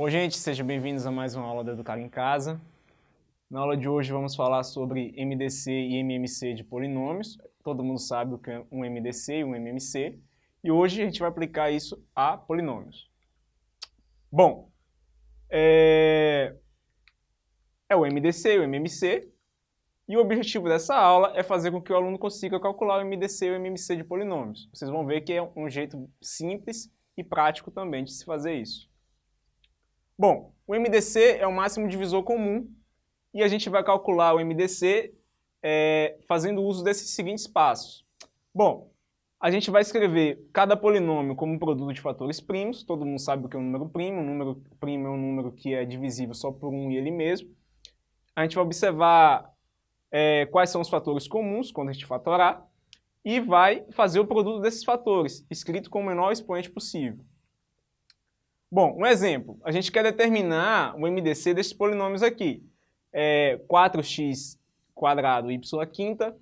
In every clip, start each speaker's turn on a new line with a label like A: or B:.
A: Bom, gente, sejam bem-vindos a mais uma aula do Educar em Casa. Na aula de hoje vamos falar sobre MDC e MMC de polinômios. Todo mundo sabe o que é um MDC e um MMC. E hoje a gente vai aplicar isso a polinômios. Bom, é, é o MDC e o MMC. E o objetivo dessa aula é fazer com que o aluno consiga calcular o MDC e o MMC de polinômios. Vocês vão ver que é um jeito simples e prático também de se fazer isso. Bom, o MDC é o máximo divisor comum e a gente vai calcular o MDC é, fazendo uso desses seguintes passos. Bom, a gente vai escrever cada polinômio como um produto de fatores primos, todo mundo sabe o que é um número primo, um número primo é um número que é divisível só por um e ele mesmo. A gente vai observar é, quais são os fatores comuns quando a gente fatorar e vai fazer o produto desses fatores, escrito com o menor expoente possível. Bom, um exemplo. A gente quer determinar o MDC desses polinômios aqui. É 4x quadrado y quinta,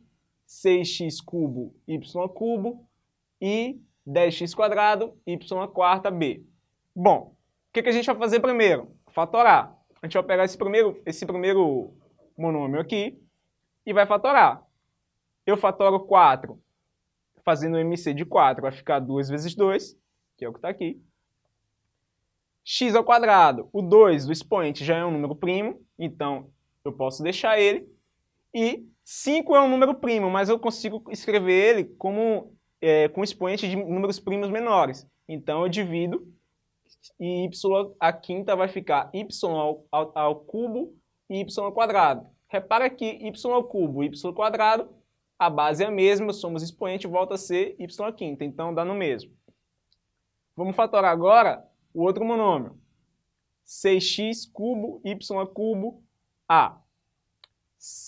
A: 6x cubo y cubo e 10x quadrado y quarta b. Bom, o que, que a gente vai fazer primeiro? Fatorar. A gente vai pegar esse primeiro, esse primeiro monômio aqui e vai fatorar. Eu fatoro 4, fazendo o MC de 4, vai ficar 2 vezes 2, que é o que está aqui x ao quadrado. O 2 do expoente já é um número primo, então eu posso deixar ele. E 5 é um número primo, mas eu consigo escrever ele como, é, com expoente de números primos menores. Então eu divido e y a quinta vai ficar y ao, ao, ao cubo e y ao quadrado. Repara que y ao cubo e y ao quadrado, a base é a mesma, somos expoente, volta a ser y à quinta, então dá no mesmo. Vamos fatorar agora o outro monômio. 6x cubo, y cubo, a.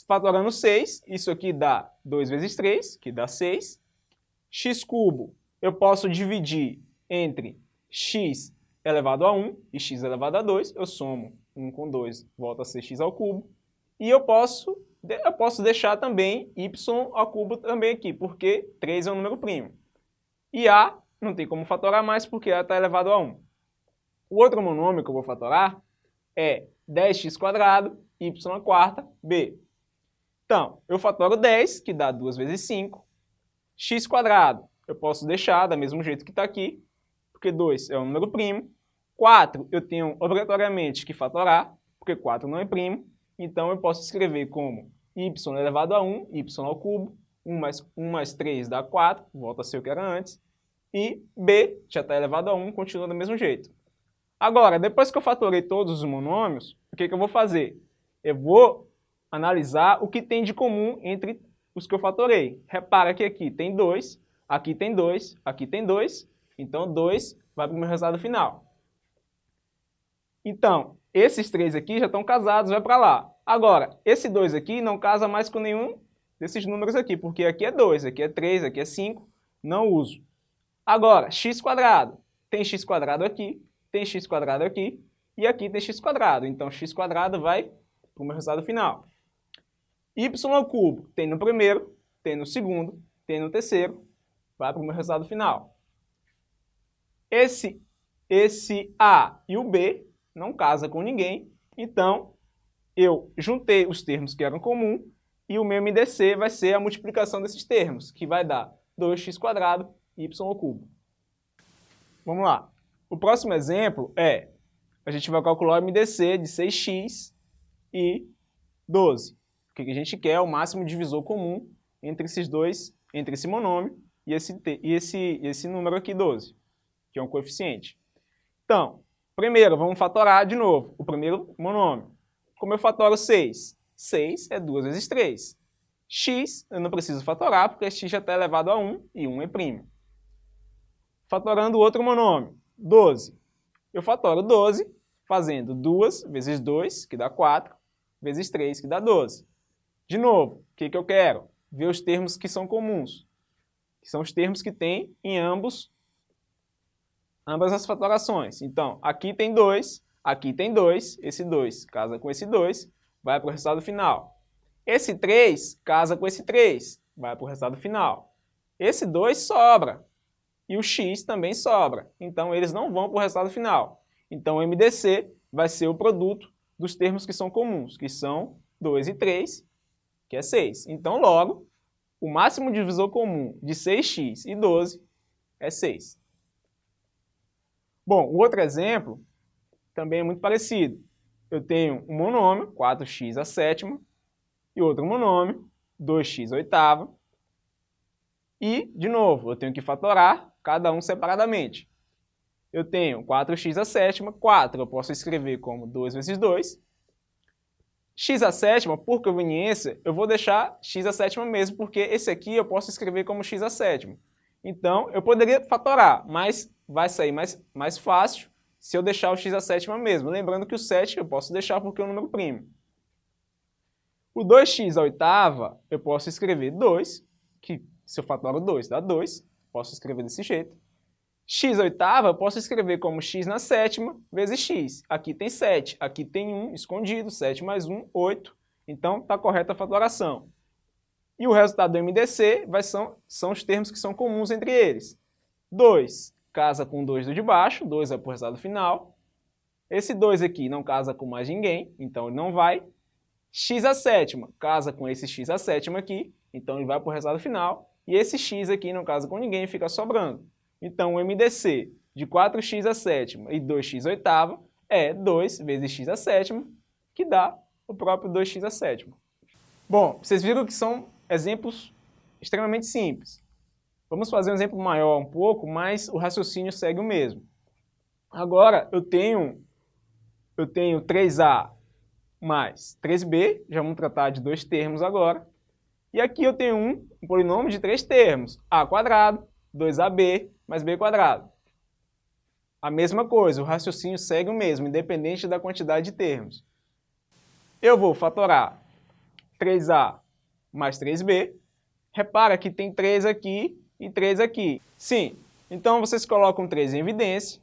A: Fatorando 6, isso aqui dá 2 vezes 3, que dá 6. x cubo eu posso dividir entre x elevado a 1 e x elevado a 2. Eu somo 1 com 2, volta a ser x ao cubo. E eu posso, eu posso deixar também y ao cubo também aqui, porque 3 é um número primo. E a não tem como fatorar mais, porque a está elevado a 1. O outro monômio que eu vou fatorar é 10x quadrado, y à quarta, b. Então, eu fatoro 10, que dá 2 vezes 5. x quadrado, eu posso deixar do mesmo jeito que está aqui, porque 2 é um número primo. 4 eu tenho obrigatoriamente que fatorar, porque 4 não é primo. Então, eu posso escrever como y elevado a 1, y ao cubo, 1 mais, 1 mais 3 dá 4, volta a ser o que era antes. E b já está elevado a 1, continua do mesmo jeito. Agora, depois que eu fatorei todos os monômios, o que, que eu vou fazer? Eu vou analisar o que tem de comum entre os que eu fatorei. Repara que aqui tem 2, aqui tem 2, aqui tem 2, então 2 vai para o meu resultado final. Então, esses três aqui já estão casados, vai para lá. Agora, esse 2 aqui não casa mais com nenhum desses números aqui, porque aqui é 2, aqui é 3, aqui é 5, não uso. Agora, x quadrado. Tem x quadrado aqui, tem x quadrado aqui, e aqui tem x quadrado. Então, x quadrado vai para o meu resultado final. y ao cubo tem no primeiro, tem no segundo, tem no terceiro, vai para o meu resultado final. Esse, esse a e o b não casa com ninguém, então eu juntei os termos que eram comuns e o meu MDC vai ser a multiplicação desses termos, que vai dar 2x quadrado y cubo. Vamos lá. O próximo exemplo é, a gente vai calcular o MDC de 6x e 12. O que a gente quer é o máximo divisor comum entre esses dois, entre esse monômio e esse, e esse, esse número aqui, 12, que é um coeficiente. Então, primeiro, vamos fatorar de novo o primeiro monômio. Como eu fatoro 6? 6 é 2 vezes 3. x eu não preciso fatorar, porque x já está elevado a 1 e 1 é primo. Fatorando o outro monômio. 12. Eu fatoro 12 fazendo 2 vezes 2, que dá 4, vezes 3, que dá 12. De novo, o que, que eu quero? Ver os termos que são comuns, que são os termos que tem em ambos, ambas as fatorações. Então, aqui tem 2, aqui tem 2, esse 2 casa com esse 2, vai para o resultado final. Esse 3 casa com esse 3, vai para o resultado final. Esse 2 sobra, e o x também sobra. Então, eles não vão para o resultado final. Então, o MDC vai ser o produto dos termos que são comuns, que são 2 e 3, que é 6. Então, logo, o máximo divisor comum de 6x e 12 é 6. Bom, o outro exemplo também é muito parecido. Eu tenho um monômio, 4x a sétima, e outro monômio, 2x a oitava. E, de novo, eu tenho que fatorar cada um separadamente. Eu tenho 4x a sétima, 4 eu posso escrever como 2 vezes 2. x a sétima, por conveniência, eu vou deixar x a sétima mesmo, porque esse aqui eu posso escrever como x a sétima. Então, eu poderia fatorar, mas vai sair mais, mais fácil se eu deixar o x a sétima mesmo. Lembrando que o 7 eu posso deixar porque é um número primo. O 2x a oitava, eu posso escrever 2, que se eu fatoro 2 dá 2, posso escrever desse jeito. x oitava, posso escrever como x na sétima vezes x. Aqui tem 7, aqui tem 1 escondido, 7 mais 1, 8. Então, está correta a fatoração. E o resultado do MDC vai, são, são os termos que são comuns entre eles. 2 casa com 2 do de baixo, 2 é o resultado final. Esse 2 aqui não casa com mais ninguém, então ele não vai. x a sétima casa com esse x a sétima aqui, então ele vai para o resultado final. E esse x aqui não casa com ninguém, fica sobrando. Então o MDC de 4x a sétima e 2x a oitava é 2 vezes x a sétima, que dá o próprio 2x a sétima. Bom, vocês viram que são exemplos extremamente simples. Vamos fazer um exemplo maior um pouco, mas o raciocínio segue o mesmo. Agora, eu tenho, eu tenho 3A mais 3B, já vamos tratar de dois termos agora. E aqui eu tenho um, um polinômio de três termos, A quadrado, 2AB mais B quadrado. A mesma coisa, o raciocínio segue o mesmo, independente da quantidade de termos. Eu vou fatorar 3A mais 3B. Repara que tem 3 aqui e 3 aqui. Sim, então vocês colocam 3 em evidência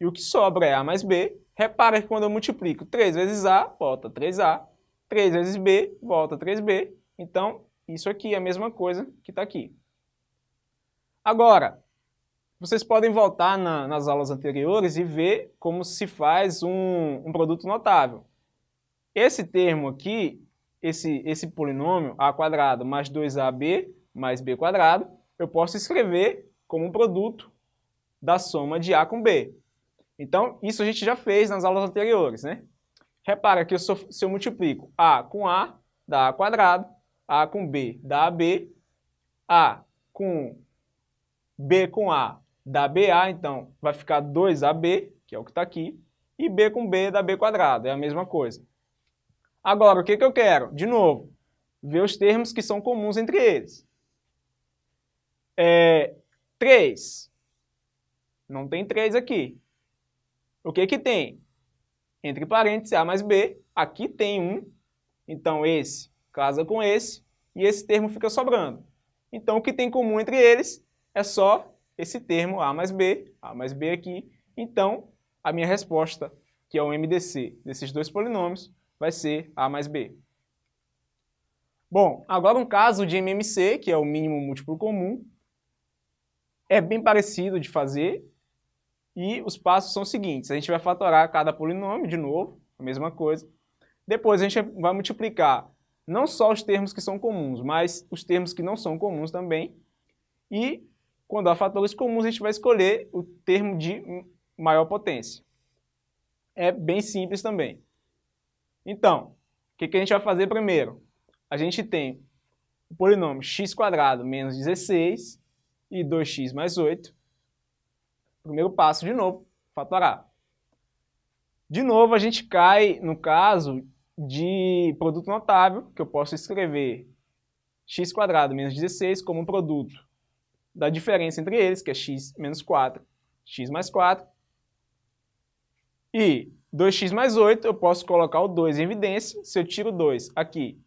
A: e o que sobra é A mais B. Repara que quando eu multiplico 3 vezes A, volta 3A. 3 vezes B, volta 3B. Então, isso aqui é a mesma coisa que está aqui. Agora, vocês podem voltar na, nas aulas anteriores e ver como se faz um, um produto notável. Esse termo aqui esse, esse polinômio a quadrado mais 2ab mais b quadrado, eu posso escrever como um produto da soma de a com b. Então, isso a gente já fez nas aulas anteriores, né? Repara que eu se eu multiplico a com a, dá a quadrado, a com b dá ab, a com b com a dá ba, então vai ficar 2ab, que é o que está aqui, e b com b dá b quadrado, é a mesma coisa. Agora, o que, que eu quero? De novo, ver os termos que são comuns entre eles. É, 3. Não tem 3 aqui. O que, que tem? Entre parênteses, A mais B. Aqui tem 1. Então, esse casa com esse. E esse termo fica sobrando. Então, o que tem em comum entre eles é só esse termo A mais B. A mais B aqui. Então, a minha resposta, que é o MDC desses dois polinômios, vai ser A mais B. Bom, agora um caso de MMC, que é o mínimo múltiplo comum, é bem parecido de fazer e os passos são os seguintes. A gente vai fatorar cada polinômio de novo, a mesma coisa. Depois a gente vai multiplicar não só os termos que são comuns, mas os termos que não são comuns também. E quando há fatores comuns, a gente vai escolher o termo de maior potência. É bem simples também. Então, o que, que a gente vai fazer primeiro? A gente tem o polinômio x² menos 16 e 2x mais 8. Primeiro passo, de novo, fatorar. De novo, a gente cai no caso de produto notável, que eu posso escrever x² menos 16 como produto da diferença entre eles, que é x menos 4, x mais 4. E 2x mais 8, eu posso colocar o 2 em evidência. Se eu tiro 2 aqui,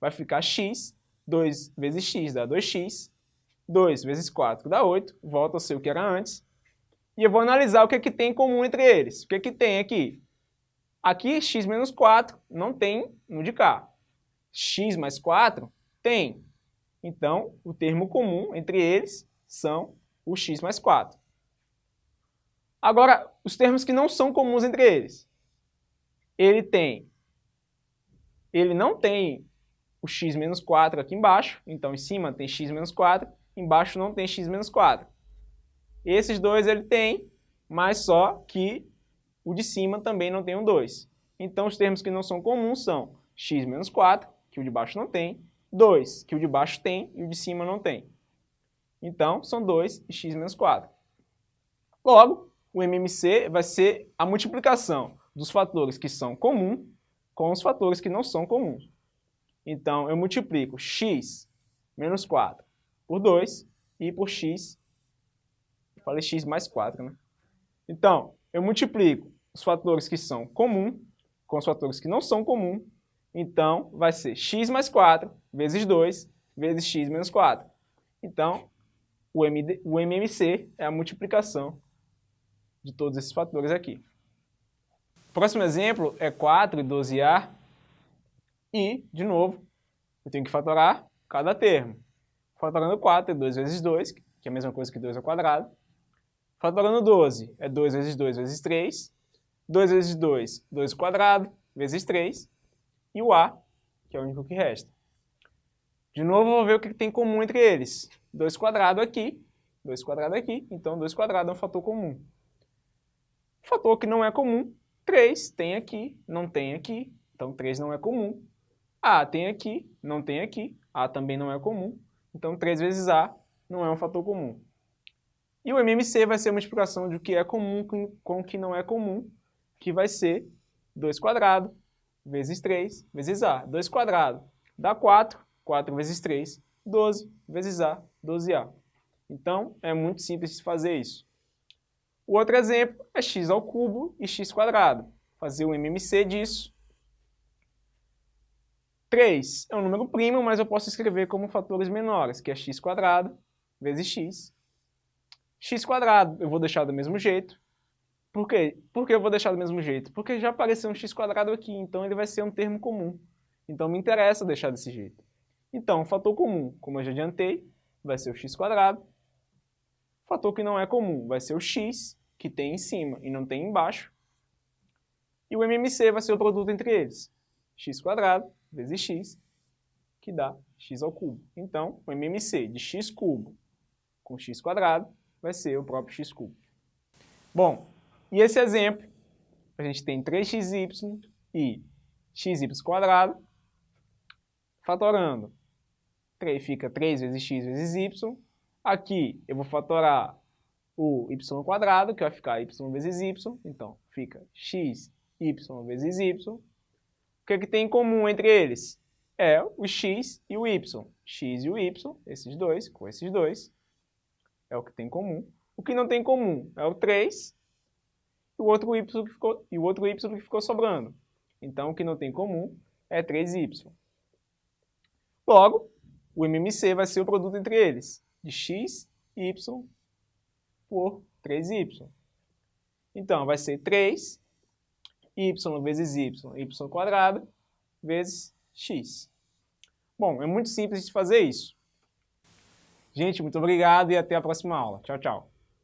A: vai ficar x. 2 vezes x dá 2x. 2 vezes 4 dá 8. Volta a ser o que era antes. E eu vou analisar o que, é que tem em comum entre eles. O que, é que tem aqui? Aqui, x menos 4 não tem no de cá. x mais 4 tem. Então, o termo comum entre eles são o x mais 4. Agora, os termos que não são comuns entre eles. ele tem, ele não tem o x menos 4 aqui embaixo, então em cima tem x menos 4, embaixo não tem x menos 4. Esses dois ele tem, mas só que o de cima também não tem um 2. Então os termos que não são comuns são x menos 4, que o de baixo não tem, 2, que o de baixo tem e o de cima não tem. Então, são 2 e x menos 4. Logo, o MMC vai ser a multiplicação dos fatores que são comuns com os fatores que não são comuns. Então, eu multiplico x menos 4 por 2 e por x, falei x mais 4, né? Então, eu multiplico os fatores que são comuns com os fatores que não são comuns, então vai ser x mais 4 vezes 2 vezes x menos 4. Então, o, MD, o MMC é a multiplicação de todos esses fatores aqui. Próximo exemplo é 4 e 12A. E, de novo, eu tenho que fatorar cada termo. Fatorando 4 é 2 vezes 2, que é a mesma coisa que 2 ao quadrado. Fatorando 12 é 2 vezes 2 vezes 3. 2 vezes 2, 2 ao quadrado, vezes 3. E o A, que é o único que resta. De novo, vou ver o que tem em comum entre eles. 2 quadrado aqui, 2 quadrado aqui, então 2 quadrado é um fator comum. Fator que não é comum, 3 tem aqui, não tem aqui, então 3 não é comum. A tem aqui, não tem aqui, A também não é comum, então 3 vezes A não é um fator comum. E o MMC vai ser a multiplicação de o que é comum com o que não é comum, que vai ser 2 quadrado vezes 3 vezes A. 2 quadrado dá 4, 4 vezes 3, 12 vezes A, 12A. Então, é muito simples de fazer isso. O outro exemplo é x ao cubo e x quadrado. Fazer o MMC disso. 3 é um número primo, mas eu posso escrever como fatores menores, que é x quadrado vezes x. x quadrado eu vou deixar do mesmo jeito. Por quê? Por que eu vou deixar do mesmo jeito? Porque já apareceu um x quadrado aqui, então ele vai ser um termo comum. Então me interessa deixar desse jeito. Então, o fator comum, como eu já adiantei, vai ser o x quadrado. O fator que não é comum vai ser o x, que tem em cima e não tem embaixo. E o MMC vai ser o produto entre eles. x quadrado vezes x, que dá x ao cubo. Então, o MMC de x cubo com x quadrado vai ser o próprio x cubo. Bom, e esse exemplo, a gente tem 3xy e xy quadrado, fatorando 3 fica 3 vezes x vezes y. Aqui eu vou fatorar o y quadrado, que vai ficar y vezes y. Então, fica x, y vezes y. O que, é que tem em comum entre eles? É o x e o y. x e o y, esses dois, com esses dois, é o que tem em comum. O que não tem em comum é o 3 e o outro y que ficou, e o outro y que ficou sobrando. Então, o que não tem em comum é 3y. Logo, o MMC vai ser o produto entre eles, de x, y por 3y. Então, vai ser 3 y vezes y, y quadrado, vezes x. Bom, é muito simples de fazer isso. Gente, muito obrigado e até a próxima aula. Tchau, tchau.